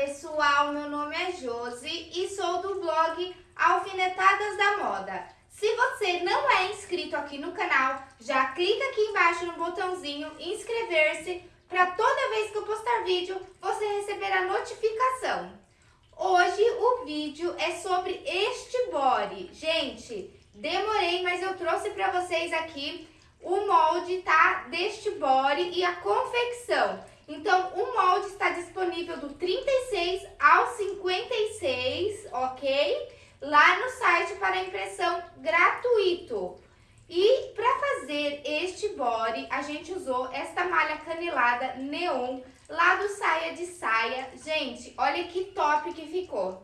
pessoal, meu nome é Josi e sou do blog Alfinetadas da Moda. Se você não é inscrito aqui no canal, já clica aqui embaixo no botãozinho inscrever-se para toda vez que eu postar vídeo, você receber a notificação. Hoje o vídeo é sobre este body. Gente, demorei, mas eu trouxe para vocês aqui o molde, tá? Deste body e a confecção. Então, o molde está disponível do 36 ao 56, ok? Lá no site para impressão gratuito. E para fazer este body, a gente usou esta malha canelada neon lá do Saia de Saia. Gente, olha que top que ficou.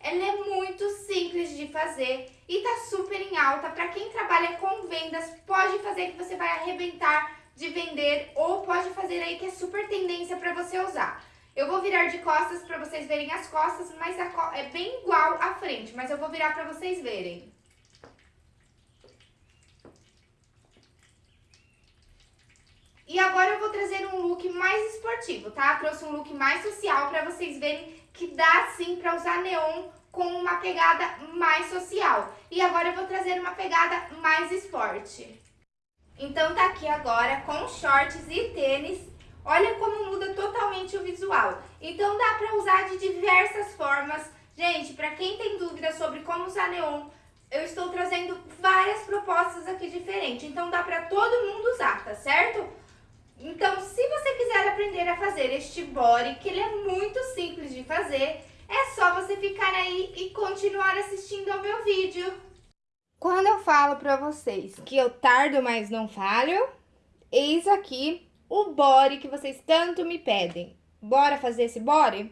Ela é muito simples de fazer e tá super em alta. Para quem trabalha com vendas, pode fazer que você vai arrebentar de vender ou pode fazer aí que é super tendência para você usar. Eu vou virar de costas para vocês verem as costas, mas é bem igual à frente, mas eu vou virar para vocês verem. E agora eu vou trazer um look mais esportivo, tá? Trouxe um look mais social para vocês verem que dá sim para usar neon com uma pegada mais social. E agora eu vou trazer uma pegada mais esporte. Então tá aqui agora com shorts e tênis. Olha como muda totalmente o visual. Então dá pra usar de diversas formas. Gente, pra quem tem dúvida sobre como usar neon, eu estou trazendo várias propostas aqui diferentes. Então dá pra todo mundo usar, tá certo? Então, se você quiser aprender a fazer este body, que ele é muito simples de fazer, é só você ficar aí e continuar assistindo ao meu vídeo. Quando eu falo pra vocês que eu tardo, mas não falho, eis aqui o body que vocês tanto me pedem. Bora fazer esse body?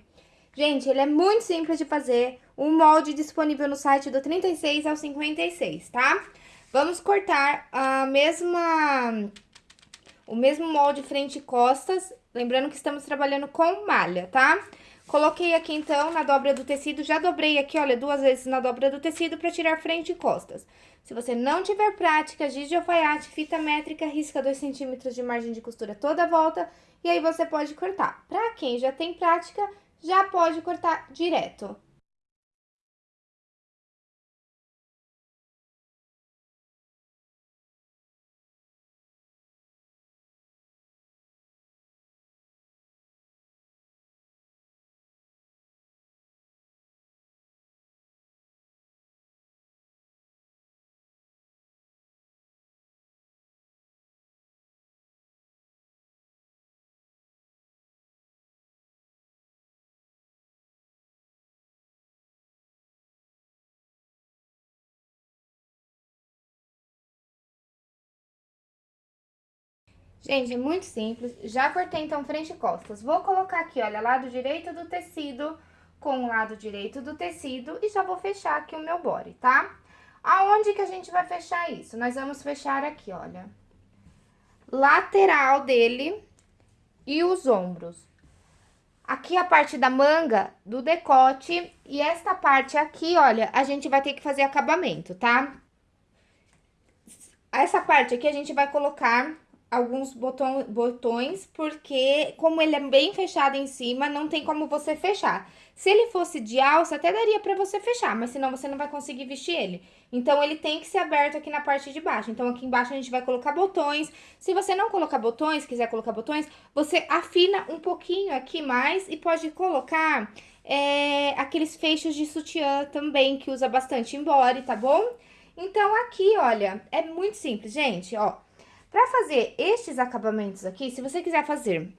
Gente, ele é muito simples de fazer, o molde disponível no site do 36 ao 56, tá? Vamos cortar a mesma, o mesmo molde frente e costas, lembrando que estamos trabalhando com malha, tá? Coloquei aqui, então, na dobra do tecido, já dobrei aqui, olha, duas vezes na dobra do tecido para tirar frente e costas. Se você não tiver prática, giz de alfaiate, fita métrica, risca 2 centímetros de margem de costura toda a volta e aí você pode cortar. Para quem já tem prática, já pode cortar direto. Gente, é muito simples. Já cortei, então, frente e costas. Vou colocar aqui, olha, lado direito do tecido com o lado direito do tecido e já vou fechar aqui o meu body, tá? Aonde que a gente vai fechar isso? Nós vamos fechar aqui, olha. Lateral dele e os ombros. Aqui a parte da manga, do decote, e esta parte aqui, olha, a gente vai ter que fazer acabamento, tá? Essa parte aqui a gente vai colocar alguns botão, botões, porque como ele é bem fechado em cima, não tem como você fechar. Se ele fosse de alça, até daria pra você fechar, mas senão você não vai conseguir vestir ele. Então, ele tem que ser aberto aqui na parte de baixo. Então, aqui embaixo a gente vai colocar botões. Se você não colocar botões, quiser colocar botões, você afina um pouquinho aqui mais e pode colocar é, aqueles fechos de sutiã também, que usa bastante embora, tá bom? Então, aqui, olha, é muito simples, gente, ó. Para fazer estes acabamentos aqui, se você quiser fazer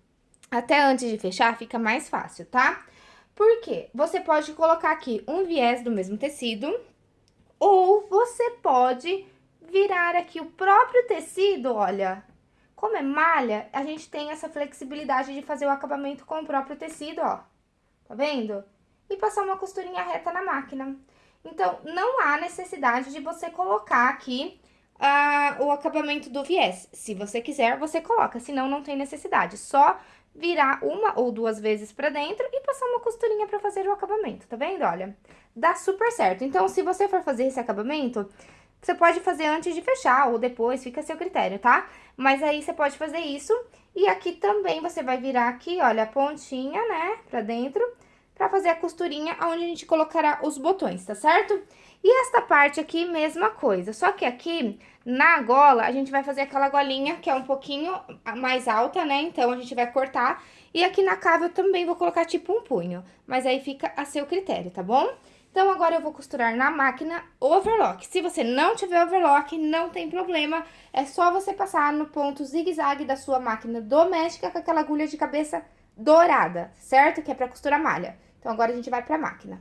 até antes de fechar, fica mais fácil, tá? Porque você pode colocar aqui um viés do mesmo tecido, ou você pode virar aqui o próprio tecido, olha, como é malha, a gente tem essa flexibilidade de fazer o acabamento com o próprio tecido, ó, tá vendo? E passar uma costurinha reta na máquina. Então, não há necessidade de você colocar aqui ah, o acabamento do viés. Se você quiser, você coloca, senão não tem necessidade. Só virar uma ou duas vezes pra dentro e passar uma costurinha pra fazer o acabamento, tá vendo? Olha, dá super certo. Então, se você for fazer esse acabamento, você pode fazer antes de fechar ou depois, fica a seu critério, tá? Mas aí você pode fazer isso. E aqui também você vai virar aqui, olha, a pontinha, né, pra dentro, pra fazer a costurinha onde a gente colocará os botões, tá certo? E esta parte aqui, mesma coisa, só que aqui, na gola, a gente vai fazer aquela golinha que é um pouquinho mais alta, né? Então, a gente vai cortar. E aqui na cava eu também vou colocar tipo um punho, mas aí fica a seu critério, tá bom? Então, agora eu vou costurar na máquina overlock. Se você não tiver overlock, não tem problema. É só você passar no ponto zigue-zague da sua máquina doméstica com aquela agulha de cabeça dourada, certo? Que é pra costurar malha. Então, agora a gente vai pra máquina.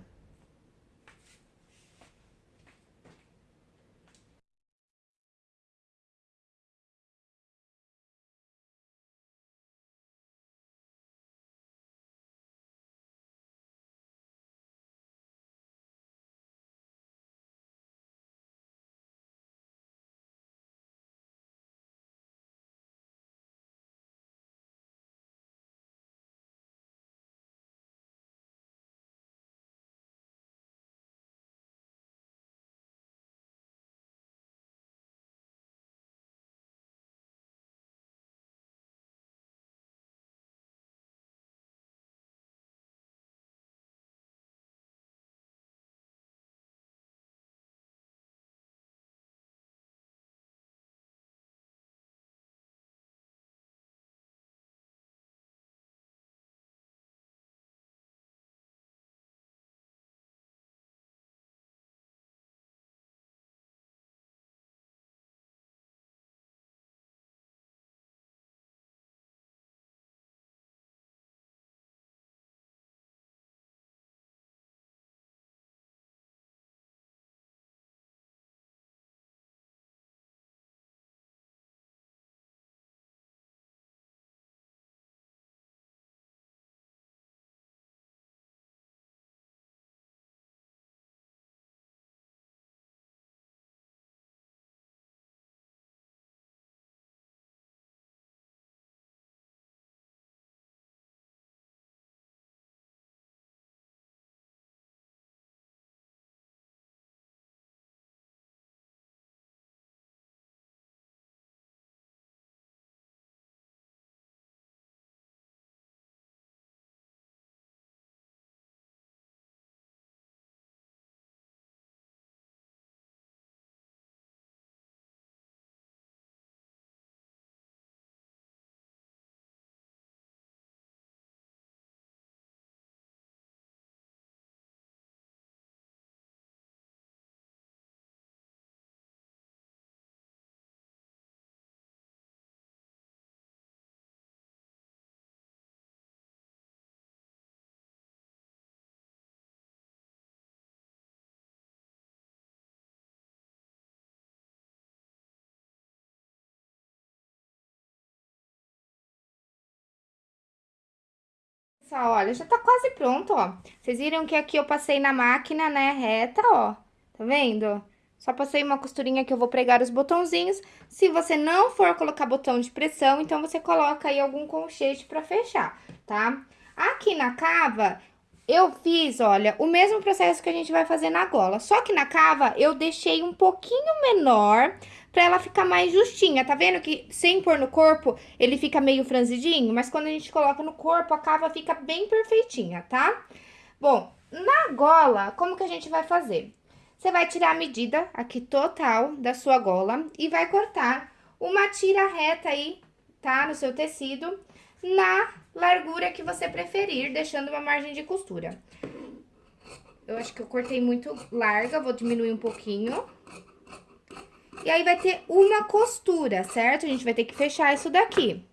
Pessoal, olha, já tá quase pronto, ó. Vocês viram que aqui eu passei na máquina, né, reta, ó. Tá vendo? Só passei uma costurinha que eu vou pregar os botãozinhos. Se você não for colocar botão de pressão, então você coloca aí algum colchete pra fechar, tá? Aqui na cava, eu fiz, olha, o mesmo processo que a gente vai fazer na gola. Só que na cava, eu deixei um pouquinho menor pra ela ficar mais justinha. Tá vendo que sem pôr no corpo, ele fica meio franzidinho? Mas quando a gente coloca no corpo, a cava fica bem perfeitinha, tá? Bom, na gola, como que a gente vai fazer? Você vai tirar a medida aqui total da sua gola e vai cortar uma tira reta aí, tá? No seu tecido, na largura que você preferir, deixando uma margem de costura. Eu acho que eu cortei muito larga, vou diminuir um pouquinho. E aí, vai ter uma costura, certo? A gente vai ter que fechar isso daqui.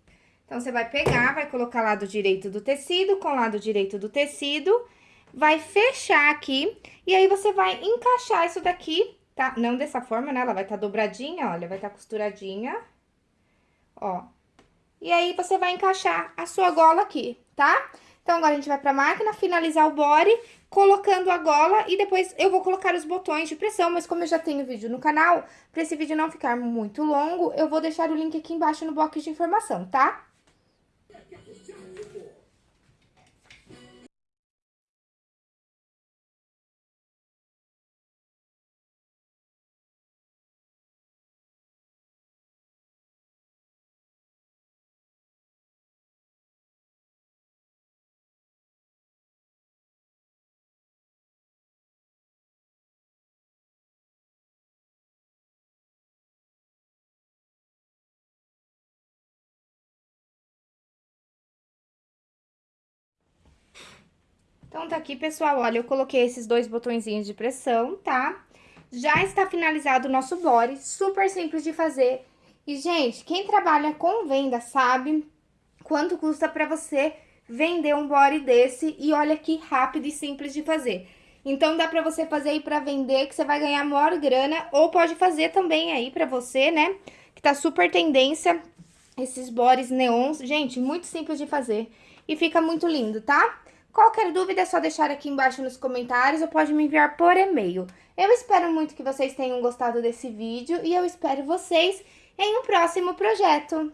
Então, você vai pegar, vai colocar lado direito do tecido com lado direito do tecido, vai fechar aqui, e aí você vai encaixar isso daqui, tá? Não dessa forma, né? Ela vai estar tá dobradinha, olha, vai estar tá costuradinha, ó. E aí, você vai encaixar a sua gola aqui, tá? Então, agora a gente vai pra máquina, finalizar o body, colocando a gola e depois eu vou colocar os botões de pressão, mas como eu já tenho vídeo no canal, para esse vídeo não ficar muito longo, eu vou deixar o link aqui embaixo no box de informação, tá? Então, tá aqui, pessoal, olha, eu coloquei esses dois botõezinhos de pressão, tá? Já está finalizado o nosso body, super simples de fazer. E, gente, quem trabalha com venda sabe quanto custa pra você vender um body desse. E olha que rápido e simples de fazer. Então, dá pra você fazer aí pra vender, que você vai ganhar maior grana. Ou pode fazer também aí pra você, né? Que tá super tendência, esses bodies neons. Gente, muito simples de fazer. E fica muito lindo, tá? Qualquer dúvida é só deixar aqui embaixo nos comentários ou pode me enviar por e-mail. Eu espero muito que vocês tenham gostado desse vídeo e eu espero vocês em um próximo projeto.